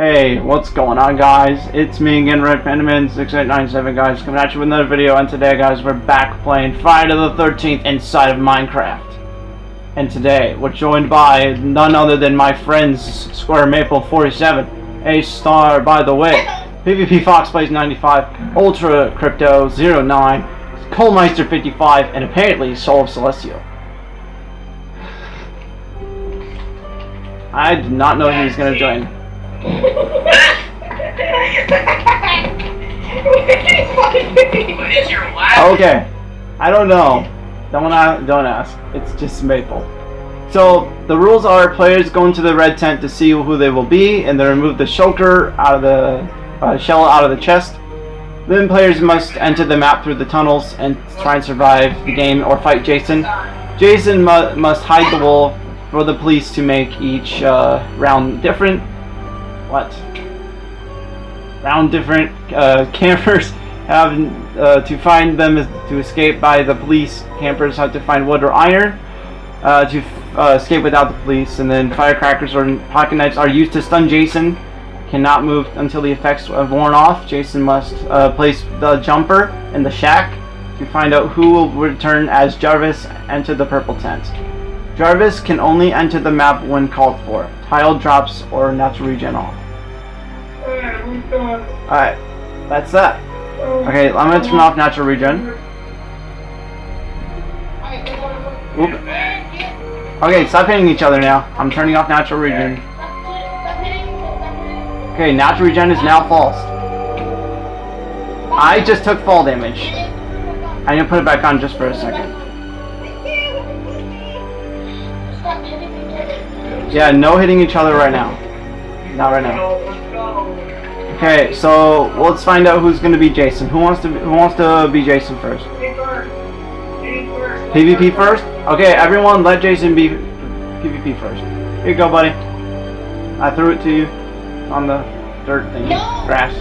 Hey, what's going on guys? It's me again, Red Pandaman 6897 guys, coming at you with another video, and today guys, we're back playing Friday the 13th inside of Minecraft. And today, we're joined by none other than my friends, Square Maple 47, A Star by the way, PvP Fox Plays 95, Ultra Crypto 09, Colemeister 55, and apparently Soul of Celestial. I did not know he was going to join. Okay. I don't know. Don't don't ask. It's just Maple. So the rules are players go into the red tent to see who they will be, and they remove the shulker out of the uh, shell out of the chest. Then players must enter the map through the tunnels and try and survive the game or fight Jason. Jason mu must hide the wolf for the police to make each uh, round different what? Round different uh, campers have uh, to find them to escape by the police. Campers have to find wood or iron uh, to uh, escape without the police. And then firecrackers or pocket knives are used to stun Jason. Cannot move until the effects have worn off. Jason must uh, place the jumper in the shack to find out who will return as Jarvis enter the purple tent. Jarvis can only enter the map when called for. Tile drops or natural regen off. Alright, that's that. Okay, I'm gonna turn off natural regen. Oop. Okay, stop hitting each other now. I'm turning off natural regen. Okay, natural regen is now false. I just took fall damage. I'm gonna put it back on just for a second. Yeah, no hitting each other right now. Not right now. Okay, so let's find out who's gonna be Jason. Who wants to be, who wants to be Jason first? PvP first? Okay, everyone, let Jason be PvP first. Here you go, buddy. I threw it to you on the dirt thing, grass.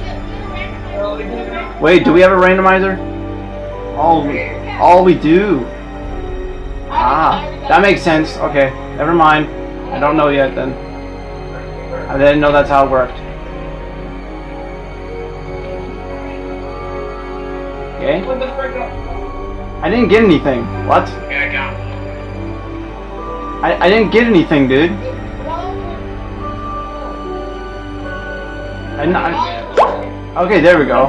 Wait, do we have a randomizer? All we, oh, we do. Ah, that makes sense. Okay, never mind. I don't know yet then. I didn't know that's how it worked. Okay. I didn't get anything. What? I, I didn't get anything, dude. I, I, okay, there we go.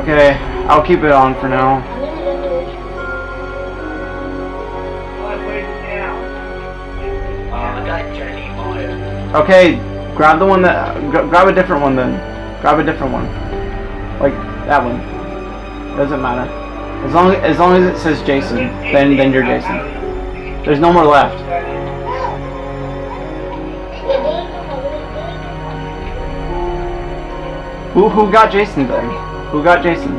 Okay, I'll keep it on for now. Okay, grab the one that grab a different one then. Grab a different one, like that one. Doesn't matter. As long as long as it says Jason, then then you're Jason. There's no more left. Who who got Jason then? Who got Jason?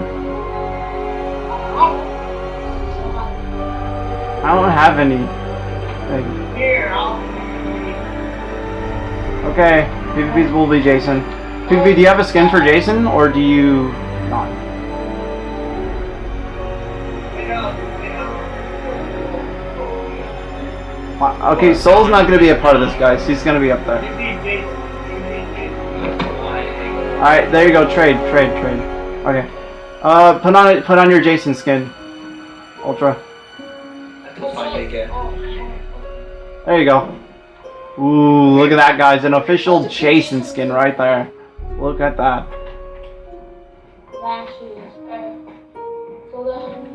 I don't have any. Okay, PvP's will be Jason. PvP, do you have a skin for Jason, or do you not? Okay, Soul's not going to be a part of this, guys. He's going to be up there. Alright, there you go. Trade, trade, trade. Okay. Uh, put on put on your Jason skin. Ultra. There you go. Ooh, look at that, guys. An official Jason skin right there. Look at that.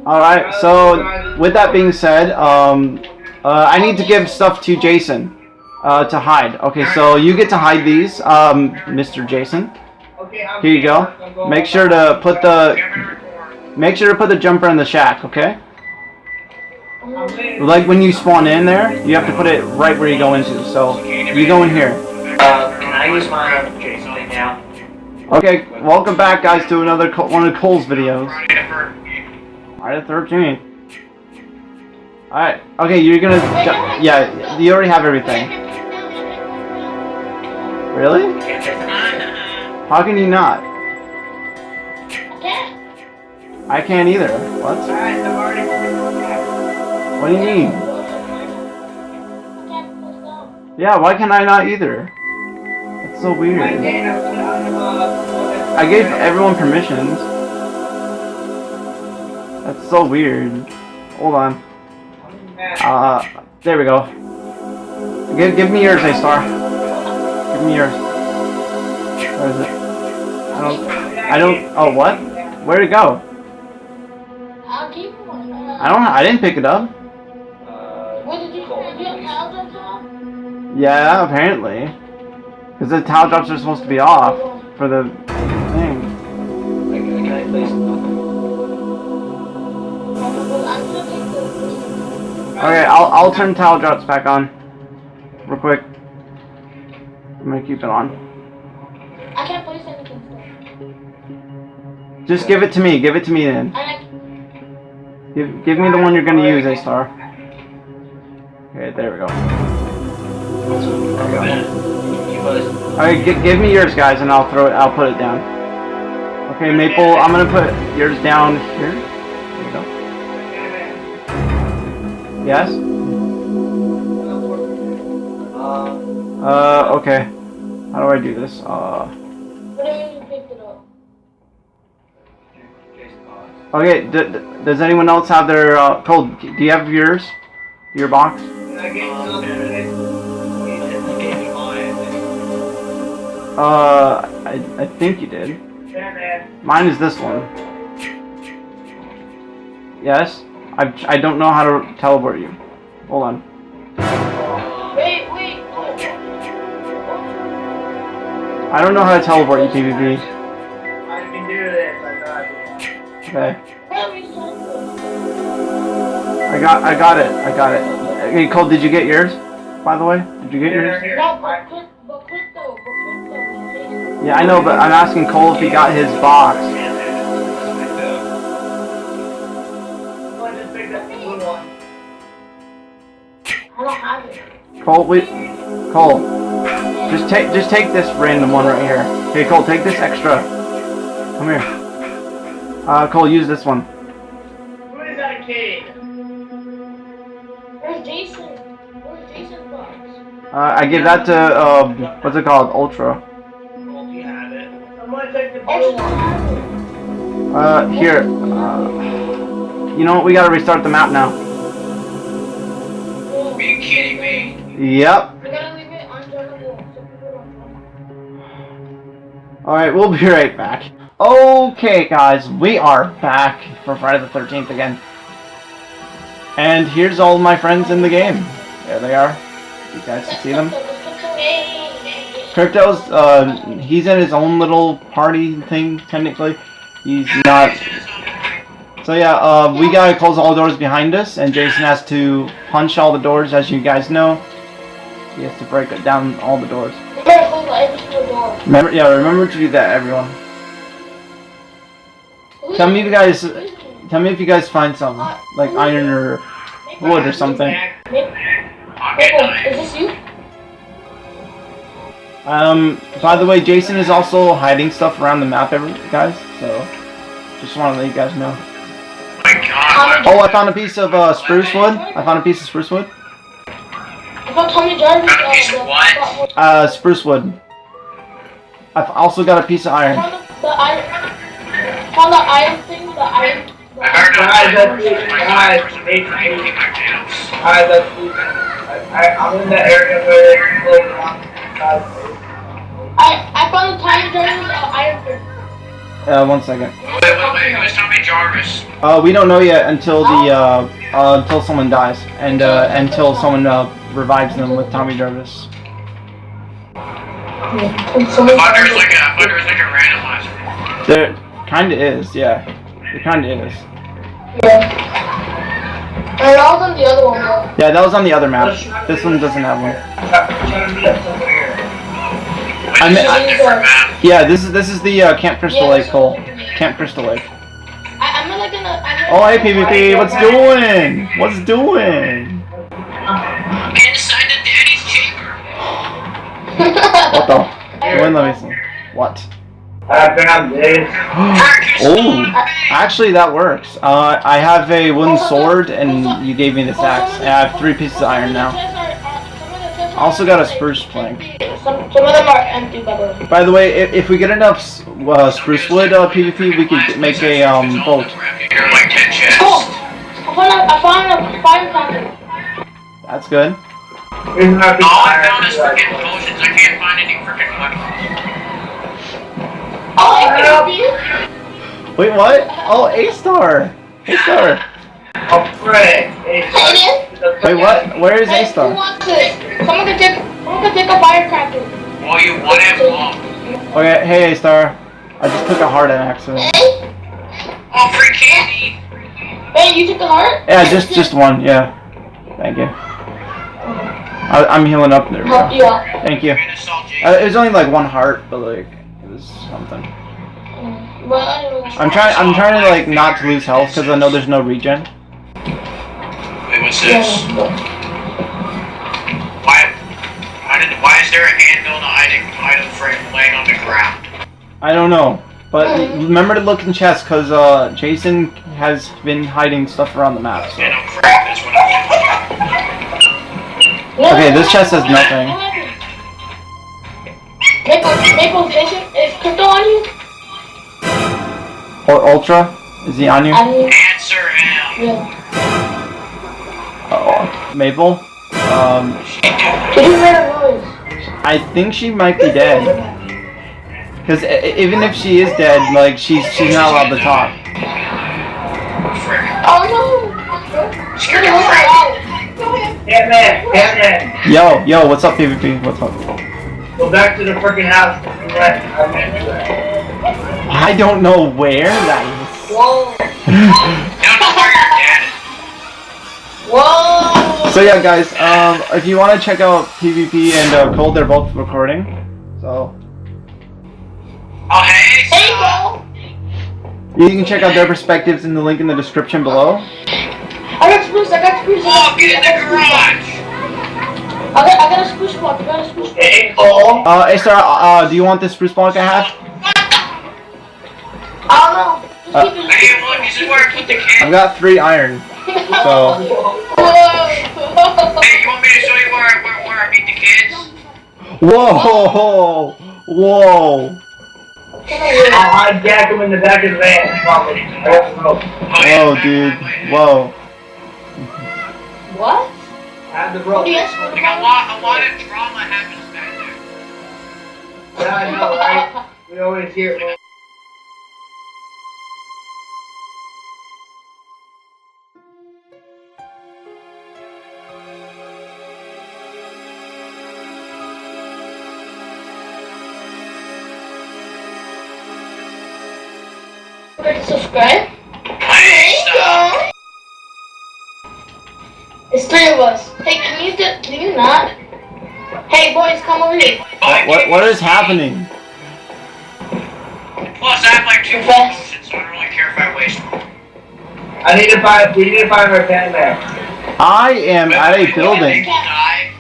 Alright, so with that being said, um, uh, I need to give stuff to Jason uh, to hide. Okay, so you get to hide these, um, Mr. Jason. Here you go. Make sure to put the make sure to put the jumper in the shack, okay? Like when you spawn in there, you have to put it right where you go into. So you go in here. Uh, can I use my thing now? Okay, welcome back, guys, to another one of Cole's videos. Friday the 13th. Alright, okay, you're gonna... Yeah, you already have everything. Really? How can you not? I can't either. What? What do you mean? Yeah, why can I not either? That's so weird. I gave everyone permissions. That's so weird. Hold on. Uh, there we go. Give, give me yours, A-Star. Give me yours. Where is it? I don't, I don't, oh what? Where'd it go? I'll keep one. I don't, I didn't pick it up. Yeah, apparently. Because the tile drops are supposed to be off for the thing. Can I place Well, I'm still taking the- Okay, I'll, I'll turn tile drops back on. Real quick. I'm gonna keep it on. I can't place anything. Just give it to me, give it to me then. Give, give me the one you're gonna use, A-Star. Okay, there we go. Alright, gi- give me yours, guys, and I'll throw it, I'll put it down. Okay, Maple, I'm gonna put yours down here. There you go. Yes? Uh, okay. How do I do this? Uh, okay, does anyone else have their, uh, Cole, do you have yours? Your box? Uh, I, I think you did. Mine is this one. Yes? I, I don't know how to teleport you. Hold on. Wait, wait. I don't know how to teleport you, PvP. I can do this. I got it. Okay. Where we started? I got I got it. I got it. Hey, Cole, did you get yours? By the way? Did you get yours? Yeah, I know, but I'm asking Cole if he got his box. I don't have it. Cole, wait. Cole, just take just take this random one right here. Okay, Cole, take this extra. Come here. Uh, Cole, use this one. Who is that kid? Where's Jason? Where's Jason's box? Uh, I give that to um, what's it called? Ultra. Uh, here. Uh, you know what? We gotta restart the map now. Are you kidding me? Yep. We're gonna leave it unjoinable so people don't join. Alright, we'll be right back. Okay, guys, we are back for Friday the 13th again. And here's all my friends in the game. There they are. You guys can see them. Crypto's, uh, he's in his own little party thing, technically. He's not. So yeah, uh, we gotta close all doors behind us, and Jason has to punch all the doors, as you guys know. He has to break down all the doors. Remember, yeah, remember to do that, everyone. Tell me if you guys, tell me if you guys find something, like iron or wood or something. Is this you? Um, by the way, Jason is also hiding stuff around the map, every guys. So, just want to let you guys know. Oh, I found a piece of uh, spruce wood. I found a piece of spruce wood. Uh, spruce wood. I've also got a piece of iron. the, iron. Found the iron thing. The iron. No guys, guys, guys, I'm in the area where. I I found the Tommy Jarvis uh, iron thing. Uh, one second. Wait, wait, wait, who's Tommy Jarvis? Uh, we don't know yet until the uh, uh until someone dies and uh, until someone uh, revives them with Tommy Jarvis. And someone- I thought like a, I thought like a randomizer. There kinda is, yeah. It kinda is. Yeah. And I was on the other one though. Yeah, that was on the other map. This one doesn't have one. Wait, I this mean- is a different. Yeah, this is this is the uh, Camp Crystal Yeah, Lake this Cole. one's different. Camp Crystal Lake. I, I'm like gonna. I'm Oh, hey PvP, what's doing? What's doing? Get inside the daddy's chamber. What the? When let me see. What? I found this. oh, actually that works. Uh, I have a wooden sword, and you gave me this axe. And I have three pieces of iron now. Also got a spruce plank. Some, some of them are empty, by the way. By the way, if, if we get enough uh, spruce wood uh, PvP, we could make a um, boat. Here are like 10 chests. Cool. I found a, I found a fire content. That's good. All I found is freaking potions. I can't find any freaking weapons. Oh, hey, Wait, what? Oh, A star. A star. Oh, frick. Hey, Wait, what? Where is A Hey, who star? wants it? Someone can take, someone can take a firecracker. Well, you want it? Well, Okay, hey A star. I just took a heart on accident. Hey, oh, free candy. hey, you took a heart? Yeah, just just one. Yeah. Thank you. I, I'm healing up there. Oh, yeah. Thank you. And a salt Uh, it was only like one heart, but like it was something. Well. I'm trying. I'm trying to like not to lose health because I know there's no regen. Wait, what's this? but- Why? Why did? Why is there a anvil and an item, item frame laying on the ground? I don't know, but remember to look in chests because uh, Jason has been hiding stuff around the map. So And I'm afraid that's what I'm doing. No, Okay, this chest has nothing. no, no. Maple, Maple is crypto on you? or Ultra, is he on you? Answer him. yeah. Maple. Um, Did you hear a noise? I think she might be dead. Because even if she is dead, like she's she's not allowed to talk. Oh no! Scared Get the the out. Damn it! Damn it! Yo, yo, what's up, PvP? What's up? Go back to the freaking house. I do that. I don't know where that Whoa! Don't know where you're dead. Whoa! Is. So yeah, guys, um, if you want to check out PvP and uh, Cole, they're both recording. So Oh hey. Hey, son. bro! you can check out their perspectives in the link in the description below. I got spruce, I got spruce. I Oh, get in the garage. spruce. I got, I got a spruce block, I got a spruce block. Hey Cole. Uh, hey, sir, uh, do you want this spruce block I have? I don't know. Uh, keep it. Hey look, this is where I put the I've got three iron. So Whoa! Hey, you want me to show you where I, where, where I beat the kids? whoa, whoa. I'll hijack him in the back of the van. Probably. I don't know. Whoa, dude. Whoa. What? Have the rope. Yes. Like a lot, a lot of drama happens back there. Yeah, I know, right? We always hear it. Remember to subscribe. Hey, stop. It's three of us. Hey, can you do, do you not? Hey, boys, come over here. What, what, what is happening? Plus, I have like two Confess. so I don't really care if I waste. I need to find. We need to find our pen there. I am at a Wait, wait, building. wait, die.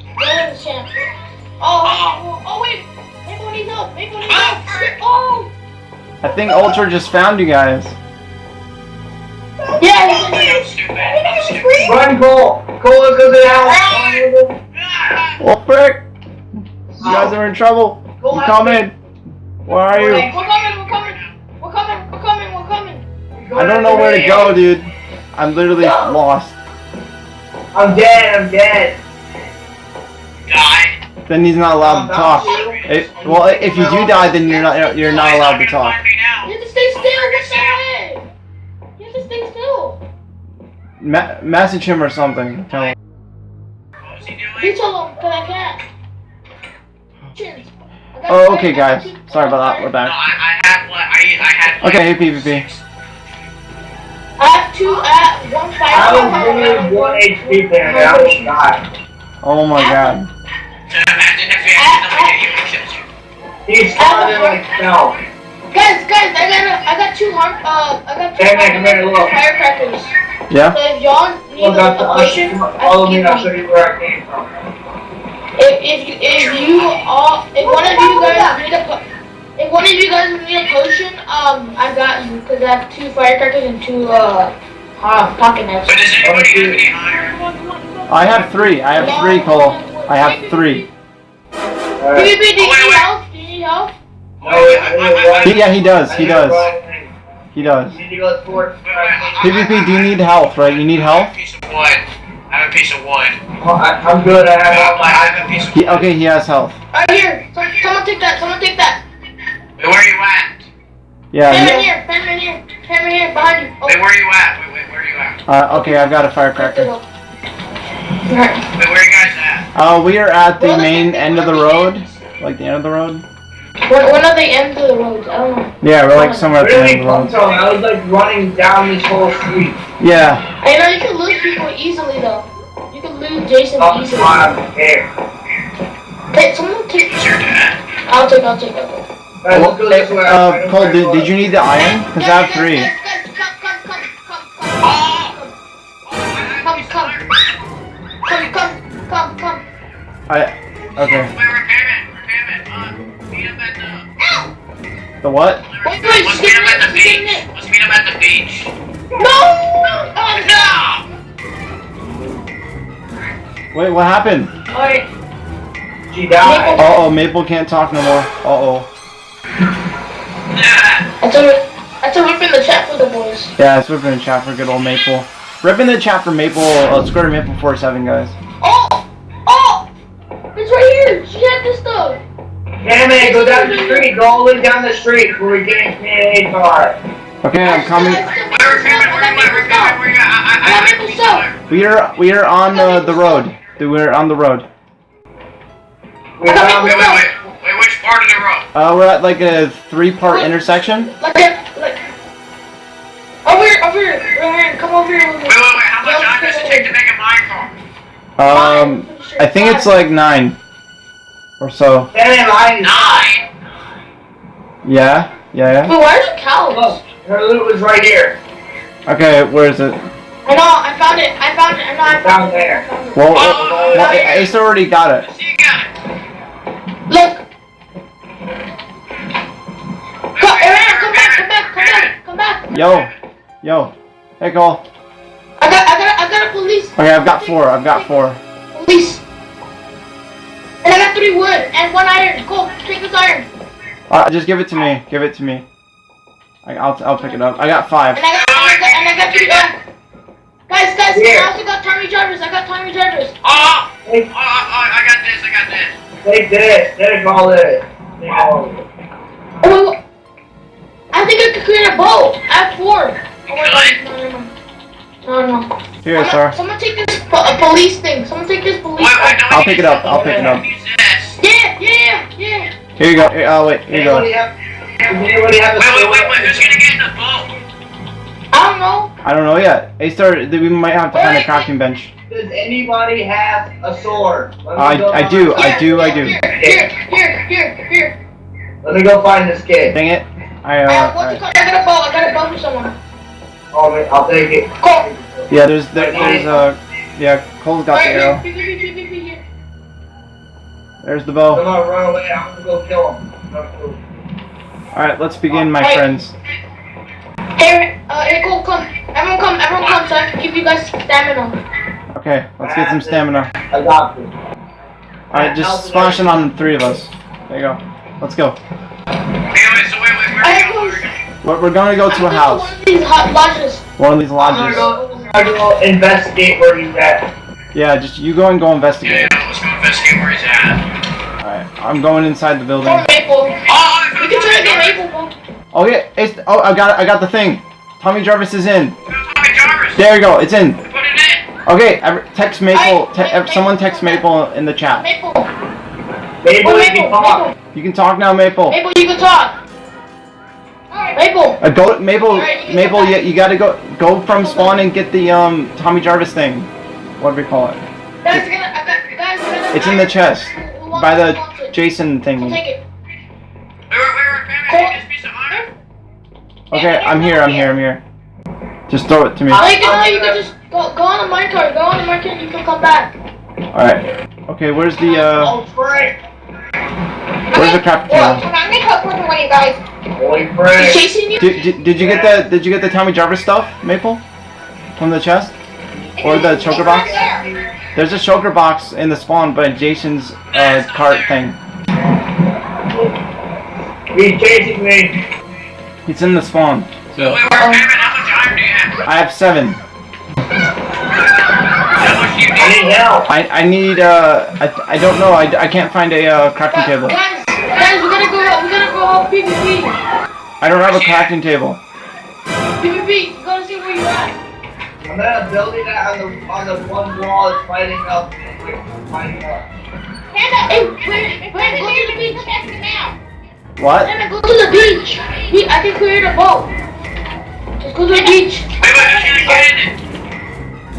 Go to the champ. Oh, oh, oh, wait. Maple needs help. Maple needs help. Oh. I think Ultra just found you guys. Yeah, I'm he's stupid. I'm stupid. Run, Cole. Cole, let's go to the house. Oh, frick! You guys are in trouble. You come in. Where are you? We're coming, we're coming. We're coming, we're coming, we're coming. I don't know where to go, dude. I'm literally lost. I'm dead. I'm dead. Die. Then he's not allowed to talk. Oh, it, well, if you do die, then you're not you're not allowed to talk. Find me now. You have to stay still. What the heck? You have to stay still. Ma- message him or something. Tell him. What was he You doing? tell him, but I can't. Chins. Oh, okay, guys. Sorry about that. We're No, back. I, I had. I, I had. Okay, hey PvP. I have two. I have one fire. I was power, really and one HP player and I almost died. Oh my god. Imagine if he accidentally hit you and killed you. He started like fell. Guys, guys, I got a, I got two harm. Uh, I got two Hey, man, here, look. firecrackers. Yeah? So if y'all need Well, a, a potion, I Follow can me give and I'll show you. you where I came from. If if you if you all if one of you guys need a if one of you guys need a potion, um, I got you because I have two firecrackers and two uh, uh pocket knives. But does anybody have any iron? I have three. I have three, Cole. I have three. Alright. PvP, do you Oh, wait, need wait. help? Do you need help? No, wait, I need one. He- yeah, he does. He does. He does. You need to go towards. Wait, wait, I- PvP, do you need health, right? You need I have health? a piece of wood. I have a piece of wood. Oh, I, I'm good. I I have have, I have a piece of He, okay, he has health. Right here. Some, someone take that. Someone take that. Wait, where are you at? Yeah. Pam in he- here. Pam in here. Pam in here. Behind you. Oh, Wait, where are you at? Wait, wait, where are you at? Uh, okay, I've got a right firecracker. There. Alright. Wait, where are you guys at? Uh, we are at the Well, main the- end of the one road. ends. Like the end of the road? When, when are they end of the roads? I don't know. Yeah, we're like somewhere at the Really, end of the road. Pluto, I was like running down this whole street. Yeah. I know you can lose people easily though. You can lose Jason Oh, easily. I'm here. Hey, someone take. Is your dad? I'll take. I'll take. I'll take. Alright, let's go this way. I Uh, Cole, did, did you need the iron? Because I have three. Come, come, come, I. Okay. Wait, repairman, repairman. Meet up at the. The what? Wait, wait, Let's meet get up at the it, just get in beach. Let's meet up at the beach. No! Oh, No! Wait, what happened? Alright. She died. Uh oh, Maple can't talk no more. Uh oh. Yeah. That's a, that's a rip in the chat for the boys. Yeah, it's ripping the chat for good old Maple. Ripping the chat for Maple, uh, Square Maple 47, guys. Oh! Damn it, go down the street. Go all the way down the street before we get into a car. Okay, I'm coming. We are we are on uh, the road. We're on the road. We found Wait, wait, wait. Wait, which part of the road? Uh, we're at like a three-part intersection. Like that, like. Over here, over here, over here, come over here. Wait, wait, wait. How much time does it take to make a mine car? Um, I think it's like nine or so. Damn, I Nine. Yeah, yeah, yeah. Wait, where's the cows? Look, oh, her loot was right here. Okay, where is it? I know, I found it, I found it, I know, I found it. there. I found it. Well, Oh, well Ace already got it. See, got it. Look! Come, wait, Aaron, come back, come back, come back, come back! Yo, yo. Hey, Cole. I got, I got, I got a police, Okay, I've got four. I've got four. police. And I got three wood and one iron. Go, take this iron. Uh, just give it to me. Give it to me. I, I'll I'll pick it up. I got five. And I got, and I got, and I got three oak. Guys, guys, Here. I also got Tommy Jarvis. I got Tommy Jarvis. Oh, ah, oh, ah, They, oh, ah, oh, I got this, I got this. they did. They call it. They call it. Oh, wait, wait. I think I could create a boat. I have four. Oh my god, no, no, no. No, no. Here, Someone, sir. someone take this po- police thing. Someone take this police Wait, wait, no, I'll pick it up. I'll pick it up. Yeah, yeah, yeah, yeah. Here you go. Here, oh wait. Here you go. have? Does anybody have a Wait, wait, wait, wait. Who's gonna get in the boat? I don't know. I don't know yet. Ace started. We might have to find a crafting bench. Does anybody have a sword? Let me I- go I find- do, I do, I do. Here, here, here, here, here. Let me go find this kid. Dang it. I Uh, uh. what's it alright. called? I got a bow. I got a bow for someone. Oh, wait, I'll take it. Go. Yeah, there's there, there's uh. Yeah, Cole's got the arrow. Here, here, here, here, here, here. There's the I'm bow. gonna run away. I'm gonna go kill him. All right, let's begin, my Hey. friends. Hey, uh, hey, Cole, come. Everyone come, everyone come so I can give you guys stamina. Okay, let's get some stamina. I got this. All right, just splash it on the three of us. There you go. Let's go. Wait, wait, so wait, wait, where I are have you going? those- We're, we're gonna go to a I'm going house. one of these hot lodges. One of these lodges. I'm gonna go investigate where he's at. Yeah, just you go and go investigate. yeah, let's go investigate where he's at. All right, I'm going inside the building. Or Maple. Oh, I You can try to get Maple, bro. Oh yeah, it's oh I got. I got the thing. Tommy Jarvis is in. Tommy Jarvis. There you go. It's in. Put it in. Okay, every, text Maple. Hey, Te- ev- Maple, someone text Maple in the chat. Maple. Maybe Oh, we Maple, can talk. Maple. You can talk now, Maple. Maple, you can talk. Maple. Uh, go, Maple. Alright, you can you, you gotta go go from spawn and get the um Tommy Jarvis thing. What do we call it? Guys, I got, I got, guys, I got It's in the chest Who by the wants it? Jason I'll take it. Okay, I'm here. I'm here. I'm here. Just throw it to me. Oh, All you you can just go, go on the minecart. Go on the minecart. You can come back. right. Okay, where's the uh Oh, frick. where's the crafting Well, table? I'm gonna help with one of you guys. Holy He's frick. chasing you. Did, did, did you get the did you get the Tommy Jarvis stuff, Maple? From the chest? Or the shulker box? There's a shulker box in the spawn by Jason's uh, cart thing. He's chasing me. It's in the spawn. So, Wait, how much time do you have? I have seven. How much do you I need? need help. I I need uh I, I don't know I, I can't find a uh, crafting table. Guys, guys, we gotta go. We gotta go help PvP. I don't have a crafting table. PvP, you gotta see where you're at. I'm gonna build it on the on the one wall that's fighting up. Fighting up. Hey, wait, wait, go to the beach. What? Hannah, go to the beach. We, I can create a boat. Let's go to the beach. Wait, wait, who's gonna get in it?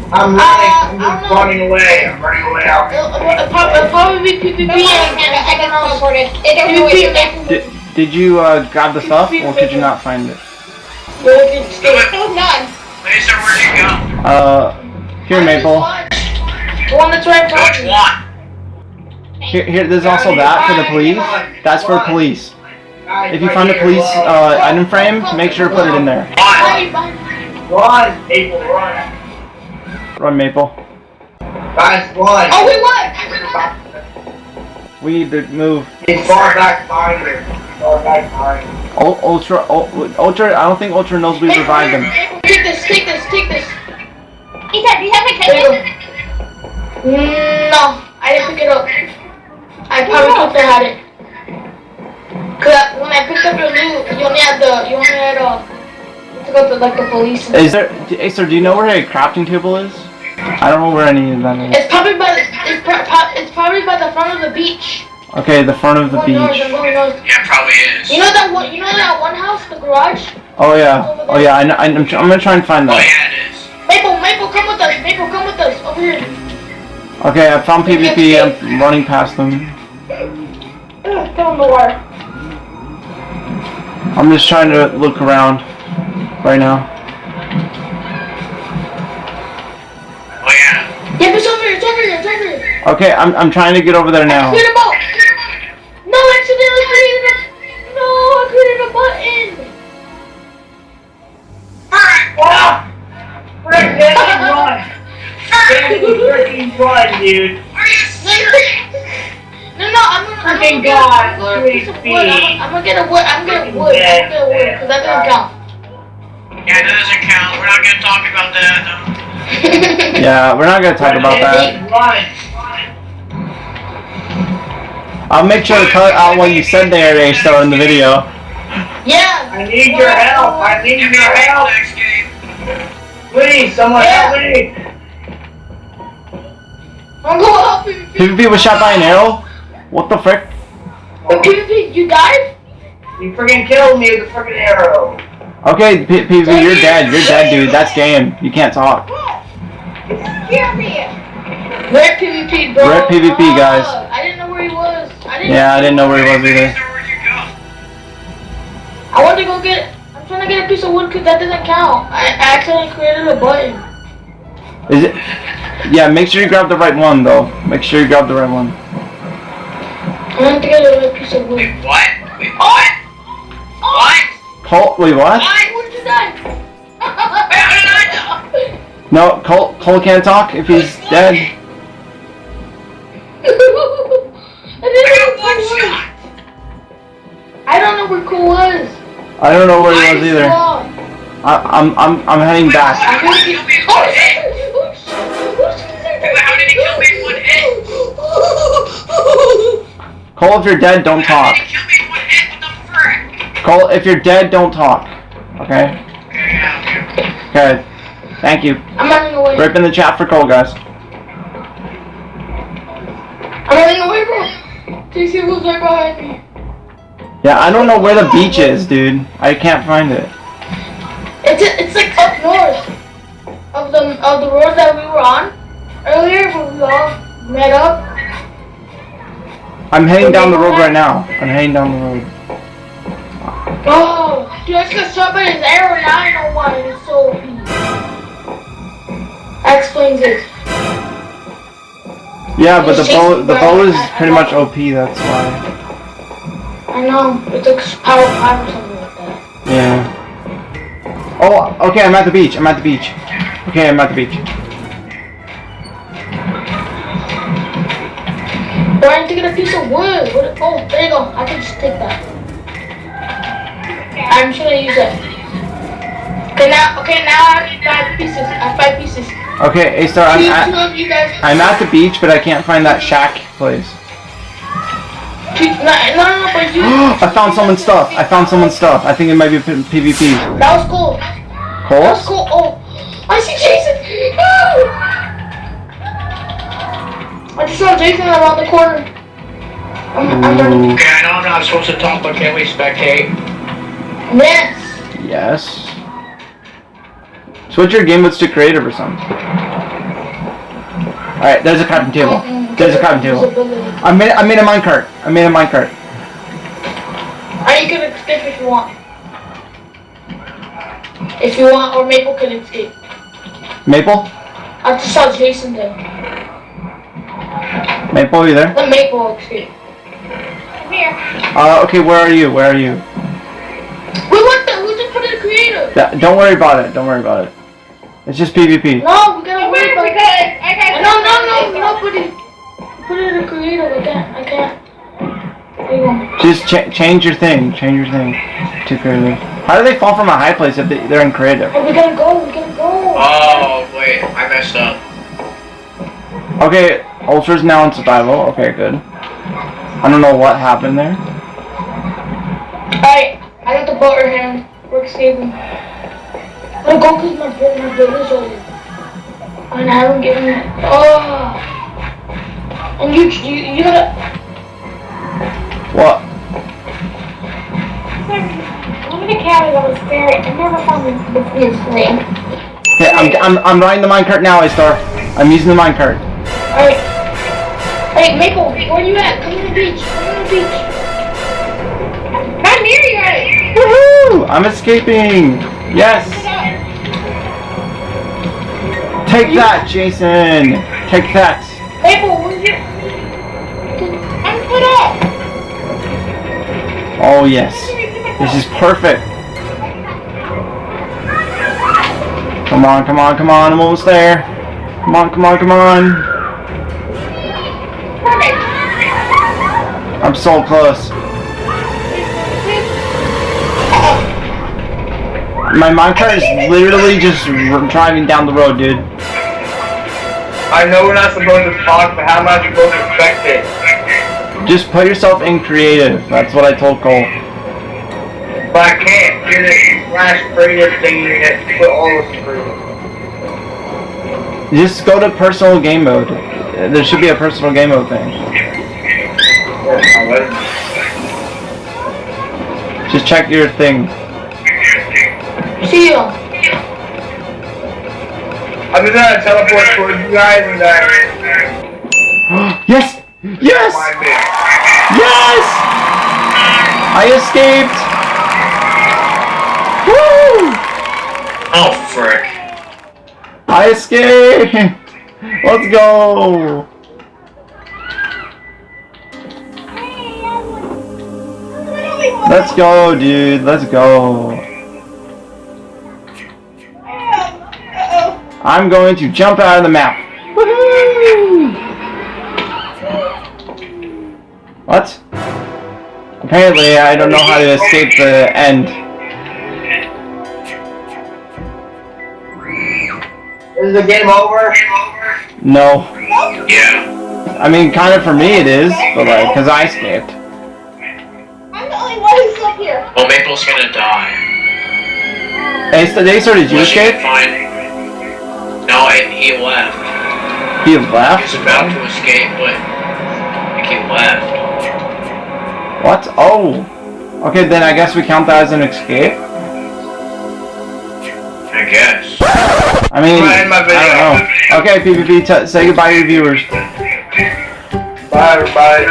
I'm running. Uh, I'm just don't know. running away. I'm running away out. It'll, it'll, prob- it'll probably be PvP and, and I can else. teleport it. It don't know PvP it's and Did, did you uh, grab the stuff or could you not find it? Go to the Wait, wait, Oh, none. Lisa, where'd you go? Uh, here Maple. The one that's right in front Which one? Here, here. There's also that for the police. That's for police. If you find a police uh, item frame, make sure to put it in there. One. Behind you, behind you. Run, people, run. Run Maple. Guys, run. Oh, we won! We need to move. He's far back behind you. Far back behind you. Ultra, Ul- Ultra. I don't think Ultra knows we revived him. Take this, take this, take this. Ethan, do you have a There you kitchen? go. Mm, No, I didn't pick it up. I probably could have had it. Cause when I picked up your loot, you only had the, you only had uh, you took out the like the police. Is there, Acer? Do you know where a crafting table is? I don't know where any of that is. It's probably by, the, it's, pro- pro- it's probably by the front of the beach. Okay, the front of the Going north, I'm beach. going north. Yeah, probably is. You know that one, you know that one house, the garage? Oh yeah. Oh yeah. I know, I'm, I'm gonna try and find Oh, that. yeah, it is. Maple, Maple, come with us. Maple, come with us. Over here. Okay, I found PvP. I'm running past them. Ugh, in the water. I'm just trying to look around right now. Oh, yeah. Yep, it's over here. It's over here. It's over here. Okay, I'm I'm trying to get over there now. Create a boat. No, I accidentally created a. No, I created a button. Ah! Frick, Danny, run! Danny, freaking run, dude. Are you serious? No, no, I'm gonna. I'm gonna get God, a piece of wood. I'm, I'm gonna get a wood. I'm gonna get wood. I'm gonna get wood because that doesn't count. Yeah, that doesn't count. We're not gonna talk about that. No. Yeah, we're not gonna talk about that. Run. I'll make sure to cut out what you said there, Acer, in the video. Yeah. I need your help. I need your help. next game. Please, someone Yeah. help me. I'm going help PvP. PvP was shot by an arrow. What the frick? Wait, PvP, you died? You freaking killed me with a freaking arrow. Okay, P- PvP, you're dead. You're dead, dude. That's game. You can't talk. Scare me. Rip PvP, bro. Rip PvP, guys. I didn't know where he was. I didn't. Yeah, I didn't know where he was either. Lisa, where'd you? I want to go get. I'm trying to get a piece of wood because that doesn't count. I I accidentally created a button. Is it? Yeah, make sure you grab the right one, though. Make sure you grab the right one. I want to get a piece of wood. Wait, what? Wait, what? Oh! What? Colt, wait, what? Why would you die? Wait, how did I know? No, Cole, Colt can't talk if he's dead. I I didn't got know one where Cool was. shot. I don't know where Cole was. I don't know where he was either. gone. I, I'm, I'm, I'm heading Wait, back. How did he kill me in Oh one hit? how did he kill me in one hit? Cole, if you're dead, don't How talk. Cole, if you're dead, don't talk. Okay? Okay, yeah, okay. Okay. Thank you. I'm running away. Rip in the chat for Cole, guys. I'm running away, bro. TC was right behind me. Yeah, I don't know where the beach is, dude. I can't find it. It's it's like up north of the of the road that we were on earlier when we all met up. I'm heading down the road right now. I'm heading down the road. Oh, dude, I just by his arrow. Now I know why it's so OP. That explains it. Yeah, but the bow, the bow is pretty much OP. That's why. I know. It's like power five or something like that. Yeah. Oh, okay. I'm at the beach. I'm at the beach. Okay, I'm at the beach. Or I need to get a piece of wood. What, oh, there you go. I can just take that. I'm just gonna use it. Okay, now, okay, now I have five pieces. I have five pieces. Okay, A Star, I'm at, two of you guys. I'm at the beach, but I can't find that shack place. No, no, no, no, but you. I found someone's stuff. I found someone's stuff. I think it might be PvP. That was cool. That was cool. Oh, I see Jason. No! I just saw Jason around the corner. I'm, I'm running. Okay, I know I'm not supposed to talk, but can we spectate? Yes. yes. Switch your game modes to creative or something. Alright, there's a crafting table. There's a crafting table. I made I made a minecart. I made a minecart. Or you can escape if you want. If you want, or Maple can escape. Maple? I just saw Jason there. Maple, are you there? The Maple escape. Here. Uh, okay, where are you? Where are you? We want the, we just put it in creative. Yeah, don't worry about it. Don't worry about it. It's just PvP. No, we gotta Come wait here, about because I got No, no, no, nobody. Put it in creative. I can't, I can't. There you go. Just ch- change your thing. Change your thing to creative. How do they fall from a high place if they, they're in creative? Oh, we gotta go, we gotta go. Oh, wait, I messed up. Okay, Ultra's now in survival. Okay, good. I don't know what happened there. Alright, I got the butter hand. here. We're. I'm gonna go cause my bill, my bill is over. And I haven't given it. Oh. And you, you, you gotta. What? I'm gonna carry those spirit. I never found the his name. Okay, I'm, I'm, I'm riding the minecart now, A Star. I'm using the minecart. Alright. Hey, Maple, where you at? Come to the beach. Come to the beach. I'm near you guys. Woohoo! I'm escaping! Yes! Take that, Jason! Take that! You? I'm put up. Oh, yes. This is perfect. Come on, come on, come on, I'm almost there. Come on, come on, come on. Perfect. I'm so close. My minecart is literally just driving down the road, dude. I know we're not supposed to talk, but how am I supposed to spectate? Just put yourself in creative. That's what I told Cole. But I can't. You're the slash creative thing you get to put all of the Just go to personal game mode. There should be a personal game mode thing. Oh, just check your thing. See you. I'm just gonna teleport towards you guys and uh, yes! Yes! Yes! I escaped! Woo! Oh, frick. I escaped! Let's go! Let's go, dude. Let's go. I'm going to jump out of the map. What? Apparently, I don't know how to escape the end. Is the game over? No. Yeah. I mean, kind of for me it is, but like, cause I escaped. I'm the only one who's up here. Well, Maple's gonna die. Hey, so they started you Unless you escape? Can find- No, and he left. He He left? was about to escape, but I think he left. What? Oh. Okay, then I guess we count that as an escape. I guess. I mean, Go ahead, my video. I don't know. Okay, PvP, t- say goodbye to your viewers. Bye, everybody.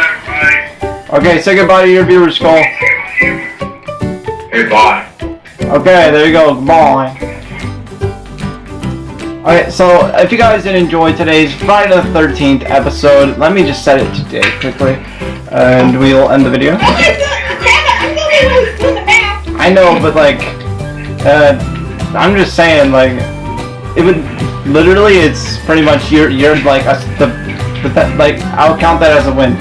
Okay, say goodbye to your viewers, Skull. Goodbye. Okay, there you go. Goodbye. Okay, so if you guys did enjoy today's Friday the 13th episode, let me just set it to day quickly, and we'll end the video. I'm the I'm the only one who's doing the math. I know, but like, uh, I'm just saying, like, it would literally, it's pretty much you're you're like us the, the like I'll count that as a win.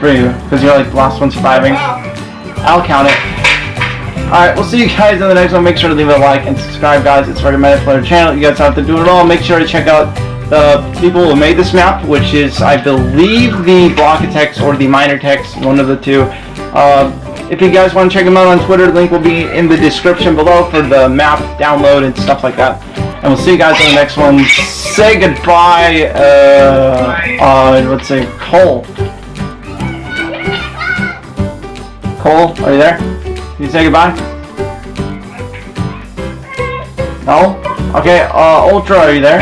for you because you're like the last one surviving. I'll count it. Alright, we'll see you guys in the next one. Make sure to leave a like and subscribe, guys. It's recommended for the channel. You guys don't have to do it all. Make sure to check out the people who made this map, which is, I believe, the Block Blockatex or the Minor Text, one of the two. Uh, if you guys want to check them out on Twitter, link will be in the description below for the map download and stuff like that. And we'll see you guys in the next one. Say goodbye, uh, uh, let's say, Cole. Cole, are you there? Can you say goodbye? No? Okay, uh, Ultra, are you there?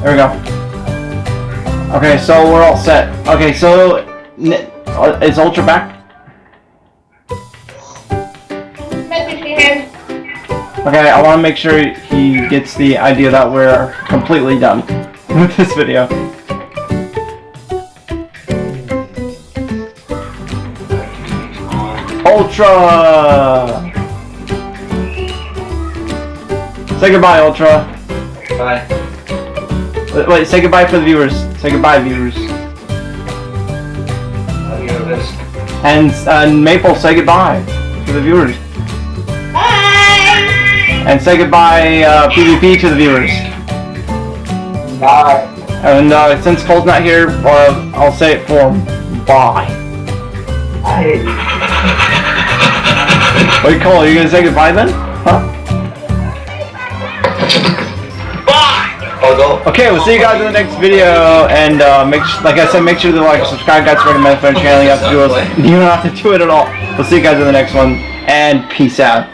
There we go. Okay, so we're all set. Okay, so uh, is Ultra back? Okay, I want to make sure he gets the idea that we're completely done with this video. Ultra! Say goodbye, Ultra. Bye. Wait, wait, say goodbye for the viewers. Say goodbye, viewers. I'll. And, uh, Maple, say goodbye to the viewers. Bye. And say goodbye, uh, PvP to the viewers. Bye. And uh, since Cole's not here, uh, I'll say it for him. Bye. I hate you. Wait, Cole, are you gonna say goodbye then? Huh? Oh, go. Okay, we'll see you guys in the next video, and uh, make sh- like I said, make sure to like, subscribe, guys, recommend for the channel. You, have to do it, you don't have to do it at all. We'll see you guys in the next one, and peace out.